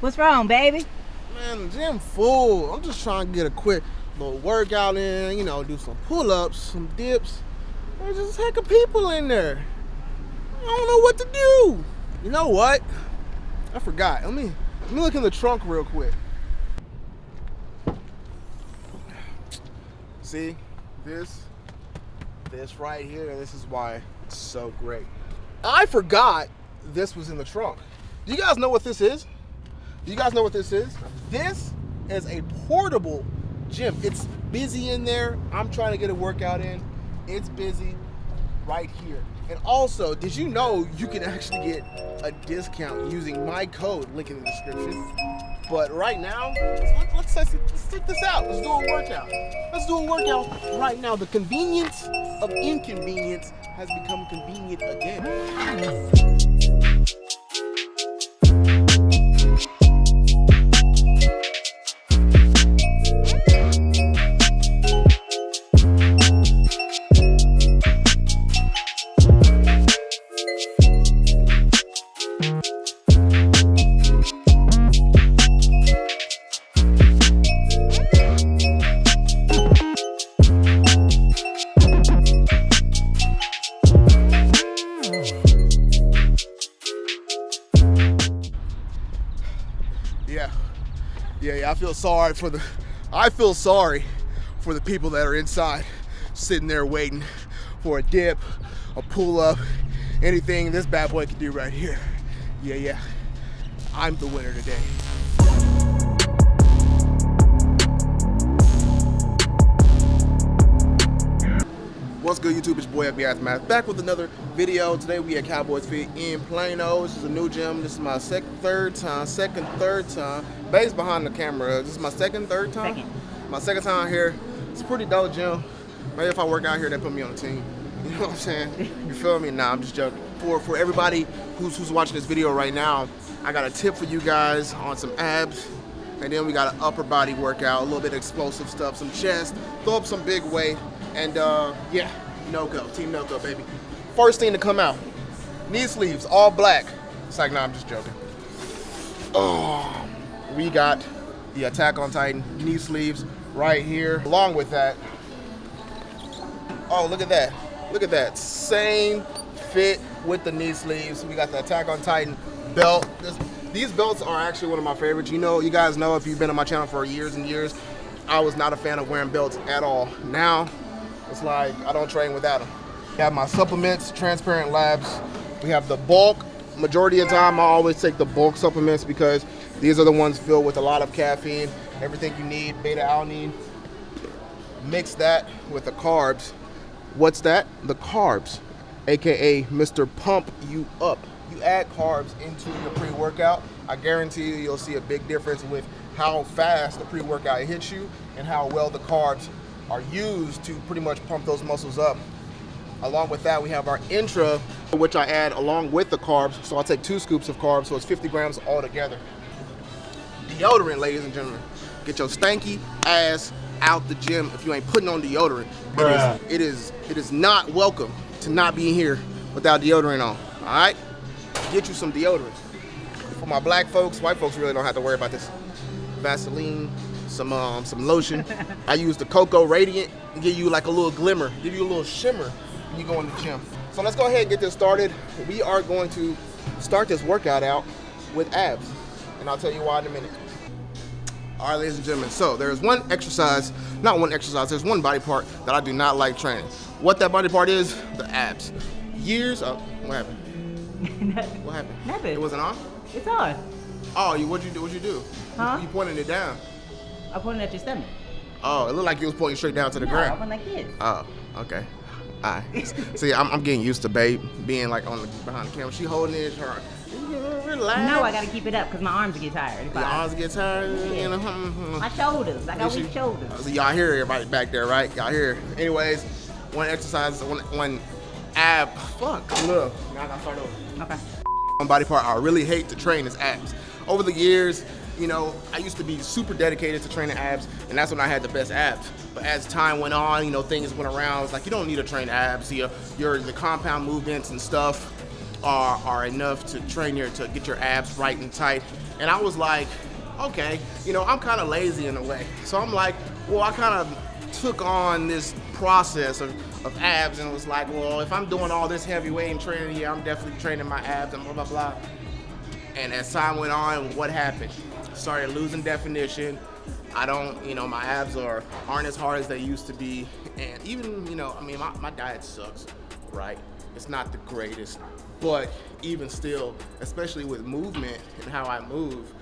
What's wrong, baby? Man, the gym full. I'm just trying to get a quick little workout in, you know, do some pull-ups, some dips. There's just a heck of people in there. I don't know what to do. You know what? I forgot. Let me let me look in the trunk real quick. See, this, this right here, this is why it's so great. I forgot this was in the trunk. Do you guys know what this is? Do you guys know what this is? This is a portable gym. It's busy in there. I'm trying to get a workout in. It's busy right here. And also, did you know you can actually get a discount using my code, link in the description. But right now, let's, let's, let's, check this out. Let's do a workout. Let's do a workout right now. The convenience of inconvenience has become convenient again. Sorry for the, I feel sorry for the people that are inside, sitting there waiting for a dip, a pull up, anything this bad boy can do right here. Yeah, yeah. I'm the winner today. What's good YouTube, it's your boy FBI Math back with another video. Today we at Cowboys Fit in Plano. This is a new gym. This is my second, third time, second, third time. Base behind the camera. This is my second, third time? Second. My second time here. It's a pretty dope gym. Maybe if I work out here, they put me on the team. You know what I'm saying? You feel me? Nah, I'm just joking. For for everybody who's who's watching this video right now, I got a tip for you guys on some abs. And then we got an upper body workout, a little bit of explosive stuff, some chest, throw up some big weight, and uh, yeah, no go, team no go, baby. First thing to come out, knee sleeves, all black. It's like, nah, I'm just joking. Oh, we got the Attack on Titan knee sleeves right here. Along with that, oh, look at that. Look at that. Same fit with the knee sleeves. We got the Attack on Titan belt. This, these belts are actually one of my favorites. You know, you guys know if you've been on my channel for years and years, I was not a fan of wearing belts at all. Now, it's like I don't train without them. I have my supplements, Transparent Labs. We have the bulk. Majority of the time, I always take the bulk supplements because these are the ones filled with a lot of caffeine, everything you need, beta alanine. Mix that with the carbs. What's that? The carbs, aka Mr. Pump You Up. You add carbs into your pre-workout, I guarantee you you'll see a big difference with how fast the pre-workout hits you and how well the carbs are used to pretty much pump those muscles up. Along with that, we have our intra, which I add along with the carbs. So I'll take two scoops of carbs, so it's 50 grams all together. Deodorant, ladies and gentlemen. Get your stanky ass out the gym if you ain't putting on deodorant. Bruh. It is, it is, it is not welcome to not be here without deodorant on. All right, get you some deodorant. For my black folks, white folks really don't have to worry about this. Vaseline, some um, some lotion. I use the Cocoa Radiant and give you like a little glimmer, give you a little shimmer when you go in the gym. So let's go ahead and get this started. We are going to start this workout out with abs, and I'll tell you why in a minute. All right, ladies and gentlemen, so there's one exercise, not one exercise, there's one body part that I do not like training. What that body part is, the abs. Years, oh, what happened? Nothing. What happened? Nothing. It wasn't on? It's on. Oh, you what'd you do? What'd you do? Huh? You pointed it down. I pointed at your stomach. Oh, it looked like you was pointing straight down to the no, I ground. went like this. Oh, okay. All right. See, I'm, I'm getting used to Babe being like on the behind the camera. She holding it, her relax. No, I gotta keep it up because my arms get tired. Your I- arms get tired, you know. hmm, hmm. My shoulders. I got weak shoulders. So y'all hear everybody back there, right? Y'all hear. Anyways, one exercise, one, one ab. Fuck. Look. Now I gotta start over. Okay. One body part I really hate to train is abs. Over the years, you know, I used to be super dedicated to training abs, and that's when I had the best abs. But as time went on, you know, things went around. It's like you don't need to train abs. Your, your the compound movements and stuff are, are enough to train your to get your abs right and tight. And I was like, okay, you know, I'm kind of lazy in a way. So I'm like, well, I kind of took on this process of, of abs and was like, well, if I'm doing all this heavy weight and training here, I'm definitely training my abs and blah, blah, blah. And as time went on, what happened? Started losing definition. I don't, you know, my abs are aren't as hard as they used to be. And even, you know, I mean, my, my diet sucks, right? It's not the greatest. But even still, especially with movement and how I move,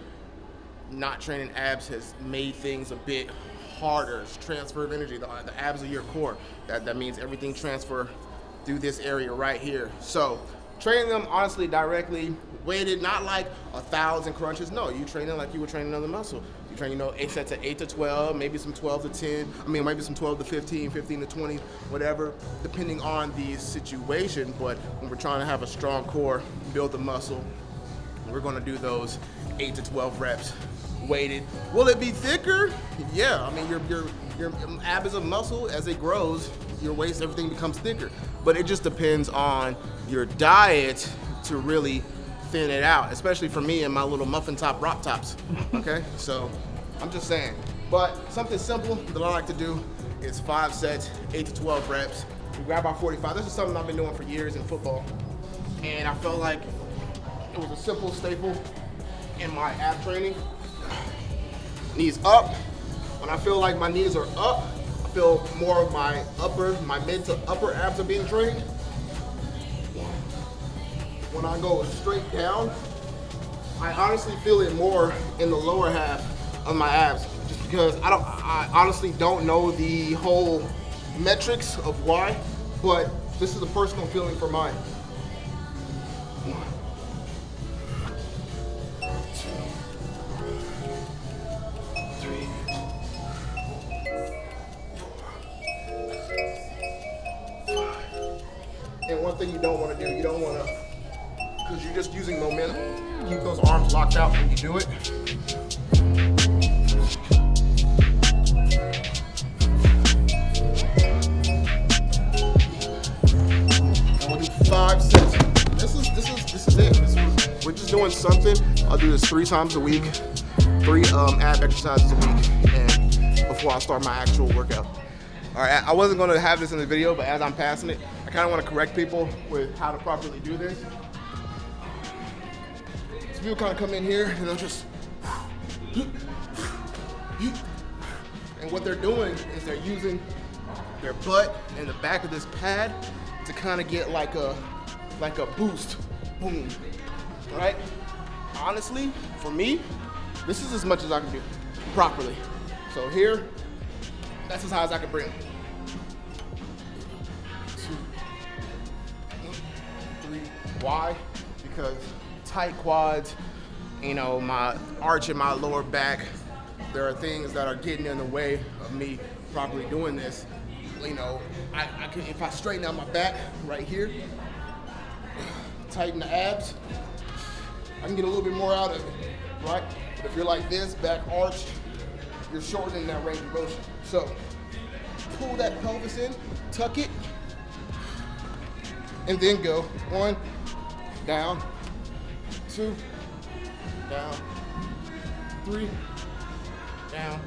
not training abs has made things a bit harder. It's transfer of energy. The, the abs are your core. That, that means everything transfer through this area right here. So training them honestly directly, weighted, not like a thousand crunches. No, you train them like you were training another muscle. You train, you know, eight sets of eight to 12, maybe some 12 to 10. I mean, maybe some 12 to 15, 15 to 20, whatever, depending on the situation. But when we're trying to have a strong core, build the muscle, we're gonna do those eight to 12 reps weighted. Will it be thicker? Yeah, I mean, your, your, your um, ab is a muscle, as it grows, your waist, everything becomes thicker. But it just depends on your diet to really thin it out, especially for me and my little muffin top rock tops, okay? so I'm just saying. But something simple that I like to do is five sets, eight to 12 reps. We grab our 45. This is something I've been doing for years in football. And I felt like it was a simple staple in my ab training. Knees up. When I feel like my knees are up, feel more of my upper, my mid to upper abs are being trained. When I go straight down, I honestly feel it more in the lower half of my abs just because I don't, I honestly don't know the whole metrics of why, but this is a personal feeling for mine. And one thing you don't want to do, you don't want to, because you're just using momentum, keep those arms locked out when you do it. We'll do five sets. This is this is this is it. We're just doing something. I'll do this three times a week, three um, ab exercises a week, and before I start my actual workout. All right, I wasn't gonna have this in the video, but as I'm passing it, I kind of want to correct people with how to properly do this. So people kind of come in here and they'll just, and what they're doing is they're using their butt and the back of this pad to kind of get like a, like a boost, boom, right? Honestly, for me, this is as much as I can do properly. So here, that's as high as I can bring. Two, Why? Because tight quads, you know, my arch in my lower back, there are things that are getting in the way of me properly doing this. You know, I, I can, if I straighten out my back right here, tighten the abs, I can get a little bit more out of it, right? But if you're like this, back arch, you're shortening that range of motion. So pull that pelvis in, tuck it, and then go one, down, two, down, three, down.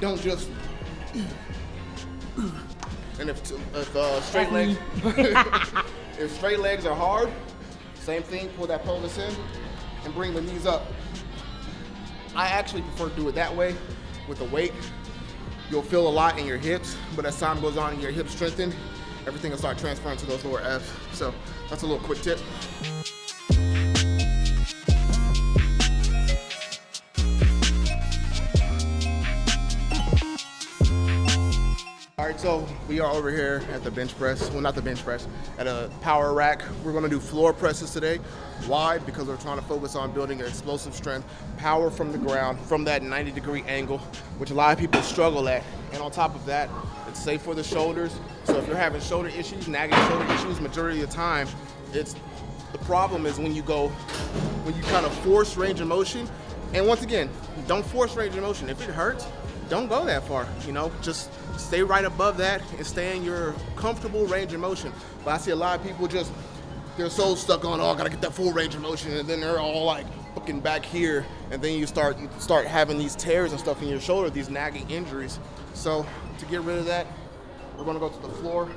Don't just. And if, if uh, straight legs, if straight legs are hard, same thing. Pull that pelvis in, and bring the knees up. I actually prefer to do it that way with the weight. You'll feel a lot in your hips, but as time goes on your hips strengthen, everything will start transferring to those lower abs. So that's a little quick tip. All right, so we are over here at the bench press. Well, not the bench press, at a power rack. We're gonna do floor presses today. Why? Because we're trying to focus on building explosive strength, power from the ground, from that 90 degree angle, which a lot of people struggle at. And on top of that, it's safe for the shoulders. So if you're having shoulder issues, nagging shoulder issues, majority of the time, it's the problem is when you go, when you kind of force range of motion. And once again, don't force range of motion. If it hurts, don't go that far. You know, just stay right above that and stay in your comfortable range of motion. But I see a lot of people just they're so stuck on oh I gotta get that full range of motion and then they're all like fucking back here and then you start you start having these tears and stuff in your shoulder, these nagging injuries. So to get rid of that, we're gonna go to the floor.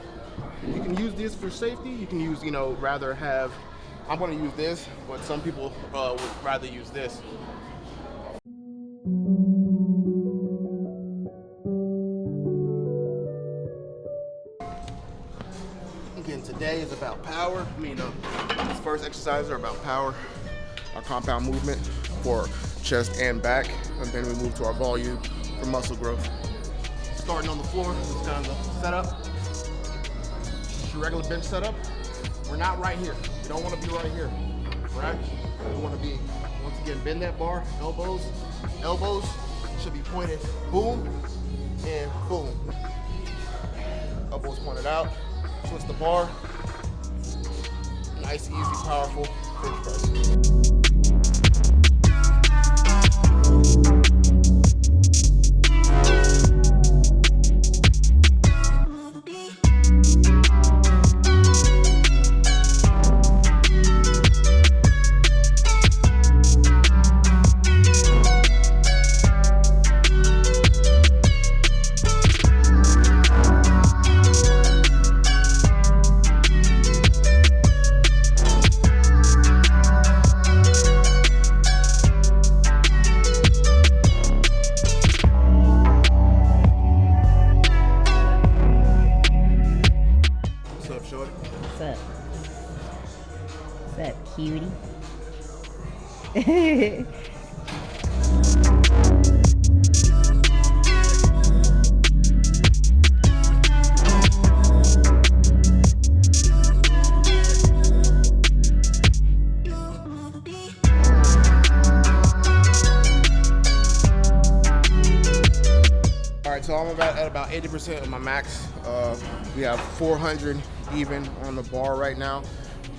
You can use this for safety. You can use, you know, rather have. I'm gonna use this, but some people uh, would rather use this. Again, today is about power. I mean, uh, these first exercises are about power, our compound movement for chest and back, and then we move to our volume for muscle growth. Starting on the floor, is kind of the setup. Your regular bench setup. We're not right here. We don't want to be right here, right? We want to be, once again, bend that bar, elbows, elbows should be pointed, boom, and boom. Elbows pointed out, twist the bar. Nice, easy, powerful bench press. Shorty? What's up? What's up, cutie? All right, so I'm about at about 80% of my max. Uh, we have 400 even on the bar right now.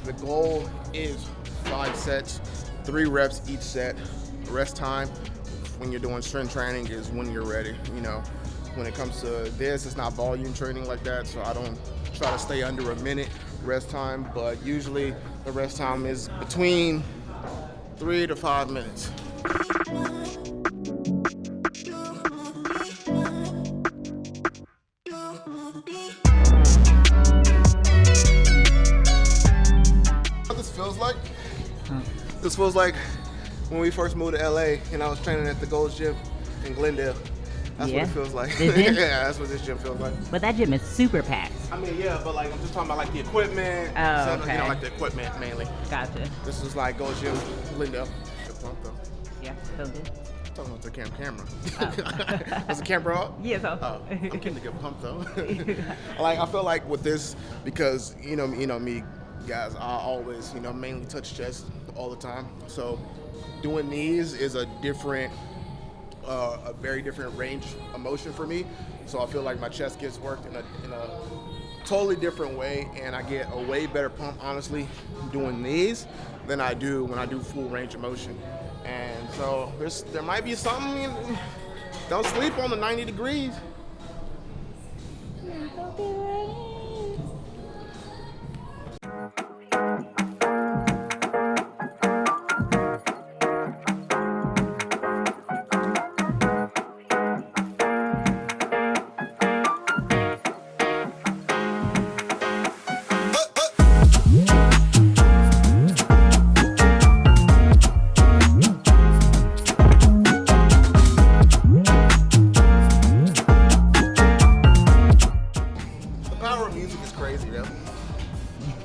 The goal is five sets, three reps each set. Rest time when you're doing strength training is when you're ready. You know, when it comes to this, it's not volume training like that, so I don't try to stay under a minute rest time, but usually the rest time is between three to five minutes. Feels like when we first moved to LA and I was training at the Gold's Gym in Glendale. That's Yeah? what it feels like. This yeah, that's what this gym feels like. but that gym is super packed. I mean, yeah, but like I'm just talking about like the equipment. Oh, so, You know, like the equipment mainly. Gotcha. This is like Gold's Gym, Glendale. Good pump though. Yeah, so good. I'm talking about the cam camera. Oh. Is the camera up? Yeah, so. Oh, I'm getting a good pump though. like I feel like with this because you know you know me guys I always you know mainly touch chest all the time. So doing these is a different uh, a very different range of motion for me. So I feel like my chest gets worked in a in a totally different way and I get a way better pump honestly doing these than I do when I do full range of motion. And so there might be something don't sleep on the 90 degrees.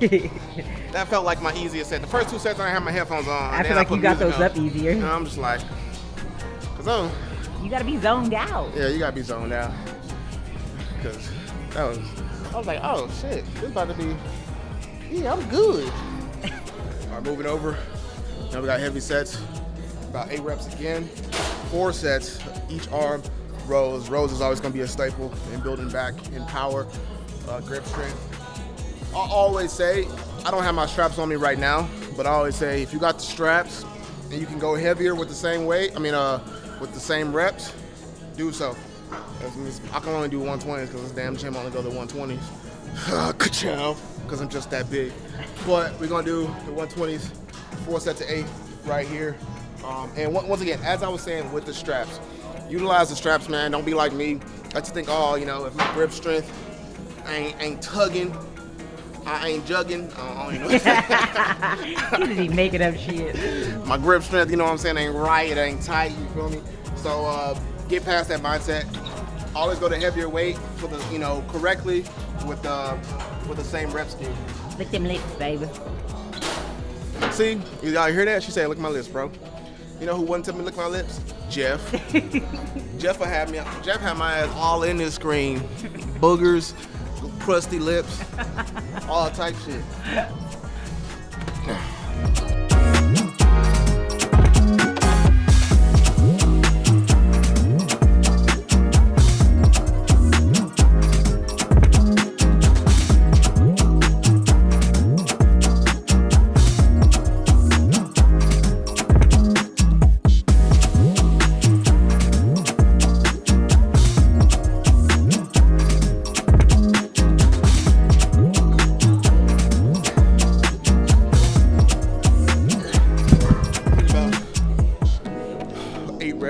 That felt like my easiest set. The first two sets I had my headphones on. I feel like put you got those on. up easier. And I'm just like, cause oh, You gotta be zoned out. yeah, you gotta be zoned out. Cause that was, I was like, oh shit, this about to be, yeah, I'm good. All right, moving over. Now we got heavy sets, about eight reps again, four sets, each arm, rows. Rows is always gonna be a staple in building back in power, uh, grip strength. I always say, I don't have my straps on me right now, but I always say if you got the straps and you can go heavier with the same weight, I mean, uh, with the same reps, do so. I can only do 120s because this damn gym only go to 120s. Ka-chow, because I'm just that big. But we're gonna do the 120s, four sets of eight right here. Um, and once again, as I was saying with the straps, utilize the straps, man. Don't be like me. I just think, oh, you know, if my grip strength ain't, ain't tugging, I ain't jugging. I don't even know. he just be making up shit. my grip strength, you know what I'm saying, ain't right, it ain't tight, you feel me? So uh, get past that mindset. Always go to heavier weight for the, you know, correctly with the with the same rep scheme. Lick them lips, baby. See, you y'all hear that? She said, "Look at my lips, bro." You know who wouldn't tell me to lick my lips? Jeff. Jeff have me. Jeff had my ass all in this screen, boogers, crusty lips, all type shit.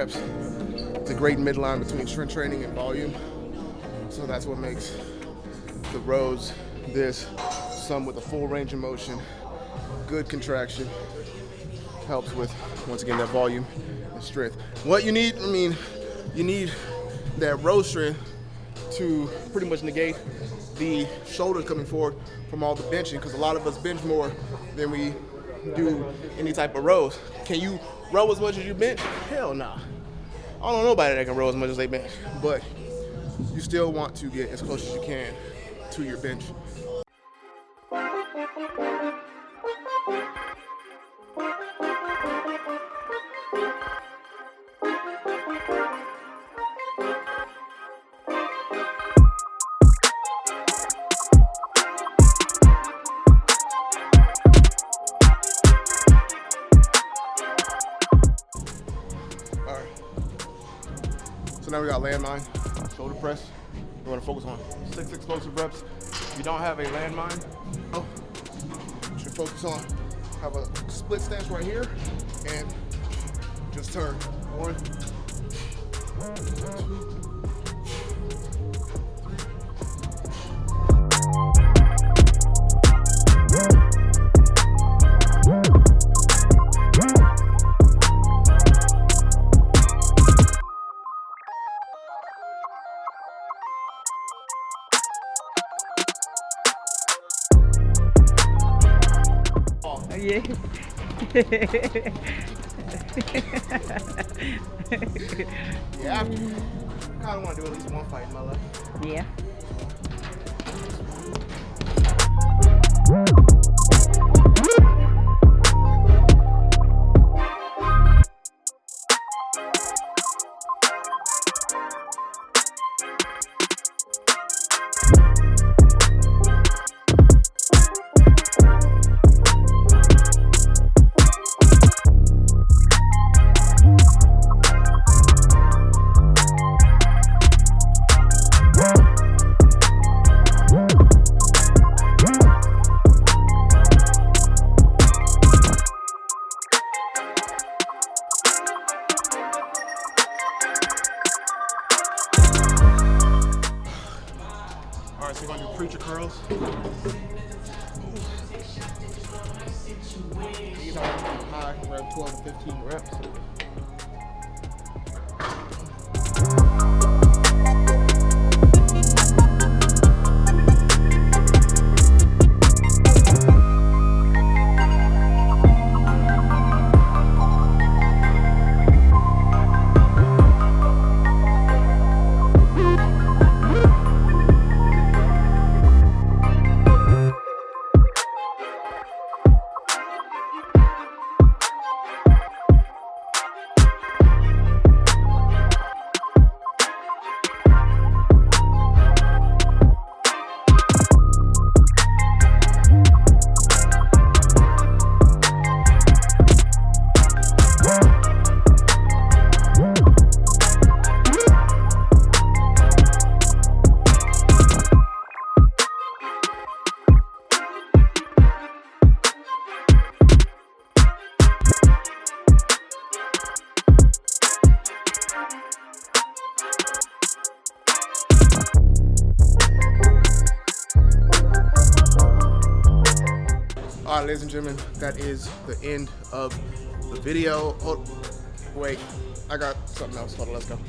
Reps. It's a great midline between strength training and volume. So that's what makes the rows this, some with a full range of motion, good contraction, helps with, once again, that volume and strength. What you need, I mean, you need that row strength to pretty much negate the shoulders coming forward from all the benching because a lot of us bench more than we do any type of rows. Can you row as much as you bench? Hell nah. I don't know nobody that can row as much as they bench, but you still want to get as close as you can to your bench. Shoulder press. We want to focus on six explosive reps. If you don't have a landmine, oh, you should focus on have a split stance right here and just turn. One, two, Yeah, I kind of want to do at least one fight in my life. yeah. We're gonna do preacher curls. These are high, around 12 to 15 reps. Ladies and gentlemen, that is the end of the video. Oh, wait, I got something else. Hold on, let's go.